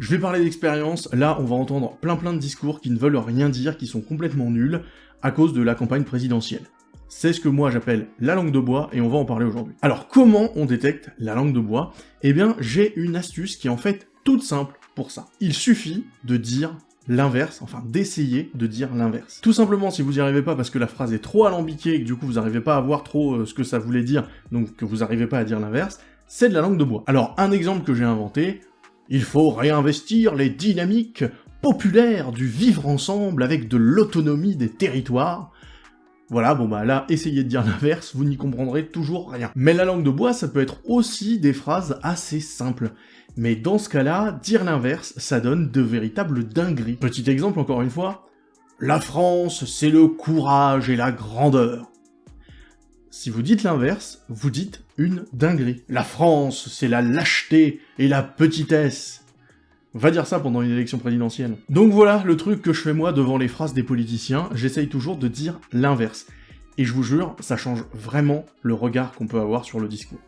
Je vais parler d'expérience, là on va entendre plein plein de discours qui ne veulent rien dire, qui sont complètement nuls, à cause de la campagne présidentielle. C'est ce que moi j'appelle la langue de bois, et on va en parler aujourd'hui. Alors comment on détecte la langue de bois? Eh bien j'ai une astuce qui est en fait toute simple pour ça. Il suffit de dire l'inverse, enfin d'essayer de dire l'inverse. Tout simplement, si vous n'y arrivez pas parce que la phrase est trop alambiquée et que du coup vous n'arrivez pas à voir trop euh, ce que ça voulait dire, donc que vous n'arrivez pas à dire l'inverse, c'est de la langue de bois. Alors, un exemple que j'ai inventé, il faut réinvestir les dynamiques populaires du vivre ensemble avec de l'autonomie des territoires. Voilà, bon bah là, essayez de dire l'inverse, vous n'y comprendrez toujours rien. Mais la langue de bois, ça peut être aussi des phrases assez simples. Mais dans ce cas-là, dire l'inverse, ça donne de véritables dingueries. Petit exemple encore une fois, la France, c'est le courage et la grandeur. Si vous dites l'inverse, vous dites une dinguerie. La France, c'est la lâcheté et la petitesse. Va dire ça pendant une élection présidentielle. Donc voilà le truc que je fais moi devant les phrases des politiciens, j'essaye toujours de dire l'inverse. Et je vous jure, ça change vraiment le regard qu'on peut avoir sur le discours.